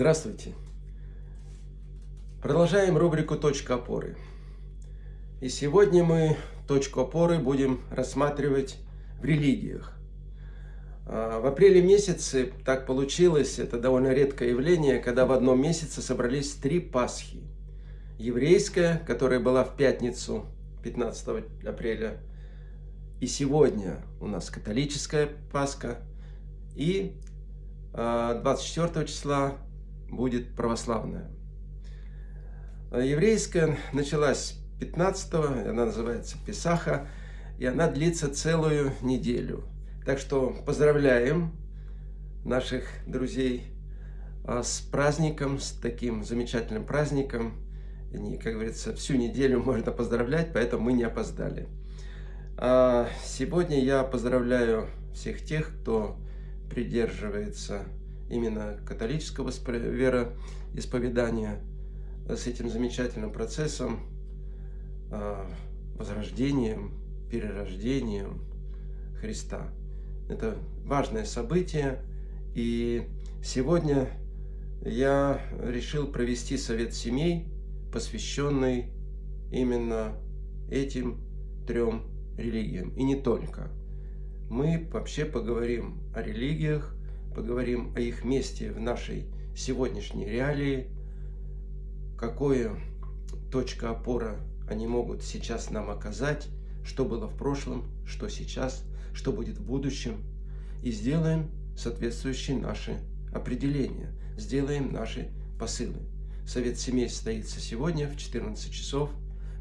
Здравствуйте! Продолжаем рубрику «Точка опоры». И сегодня мы точку опоры будем рассматривать в религиях. А, в апреле месяце так получилось, это довольно редкое явление, когда в одном месяце собрались три Пасхи. Еврейская, которая была в пятницу, 15 апреля, и сегодня у нас католическая Пасха, и 24 а, числа будет православная. Еврейская началась 15 она называется Писаха, и она длится целую неделю. Так что поздравляем наших друзей а, с праздником, с таким замечательным праздником. И, как говорится, всю неделю можно поздравлять, поэтому мы не опоздали. А сегодня я поздравляю всех тех, кто придерживается именно католического вероисповедания с этим замечательным процессом, а, возрождением, перерождением Христа. Это важное событие, и сегодня я решил провести совет семей, посвященный именно этим трем религиям, и не только. Мы вообще поговорим о религиях, поговорим о их месте в нашей сегодняшней реалии, какое точка опора они могут сейчас нам оказать, что было в прошлом, что сейчас, что будет в будущем. И сделаем соответствующие наши определения, сделаем наши посылы. Совет семей состоится сегодня в 14 часов.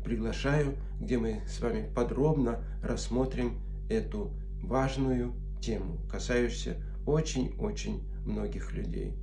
Приглашаю, где мы с вами подробно рассмотрим эту важную тему, касающуюся очень-очень многих людей.